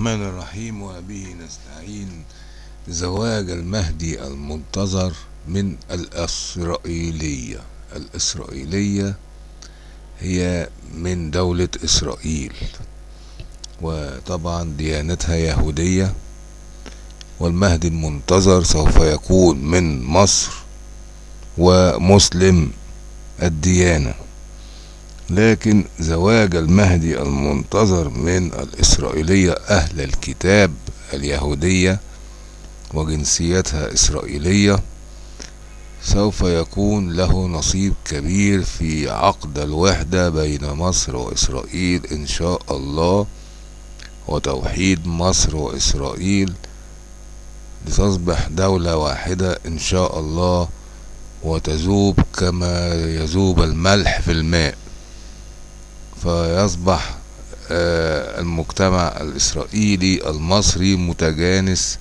الرحمن الرحيم وبه نستعين. زواج المهدي المنتظر من الإسرائيلية. الإسرائيلية هي من دولة إسرائيل وطبعا ديانتها يهودية. والمهدي المنتظر سوف يكون من مصر ومسلم الديانة. لكن زواج المهدي المنتظر من الإسرائيلية أهل الكتاب اليهودية وجنسيتها إسرائيلية سوف يكون له نصيب كبير في عقد الوحدة بين مصر وإسرائيل إن شاء الله وتوحيد مصر وإسرائيل لتصبح دولة واحدة إن شاء الله وتذوب كما يذوب الملح في الماء. فيصبح المجتمع الإسرائيلي المصري متجانس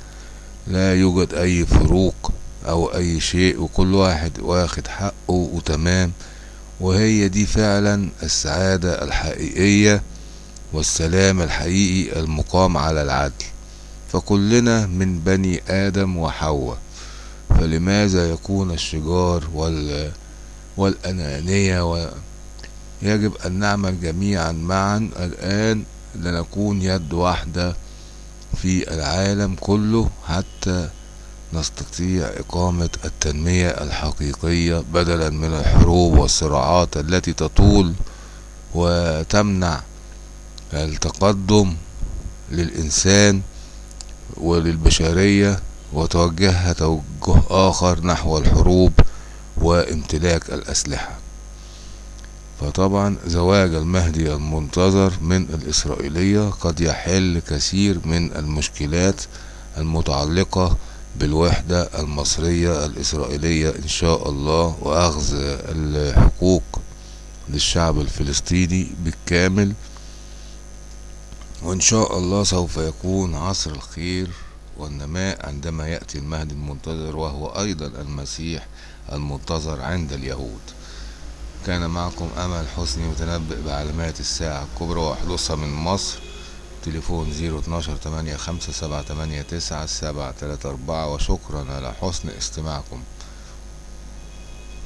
لا يوجد أي فروق أو أي شيء وكل واحد واخد حقه وتمام. وهي دي فعلا السعادة الحقيقية والسلام الحقيقي المقام على العدل. فكلنا من بني آدم وحواء فلماذا يكون الشجار وال والأنانية و... يجب أن نعمل جميعا معا الآن لنكون يد واحدة في العالم كله حتى نستطيع إقامة التنمية الحقيقية بدلا من الحروب والصراعات التي تطول وتمنع التقدم للإنسان وللبشرية وتوجهها توجه آخر نحو الحروب وامتلاك الأسلحة. فطبعا زواج المهدي المنتظر من الإسرائيلية قد يحل كثير من المشكلات المتعلقة بالوحدة المصرية الإسرائيلية إن شاء الله وأخذ الحقوق للشعب الفلسطيني بالكامل. وإن شاء الله سوف يكون عصر الخير والنماء عندما يأتي المهدي المنتظر وهو أيضا المسيح المنتظر عند اليهود. كان معكم أمل حسني متنبئ بعلامات الساعة الكبرى وحدوثها من مصر. تليفون زيرو اتناشر تمانية خمسة سبعة تمانية تسعة سبعة تلاتة أربعة. وشكرا على حسن استماعكم.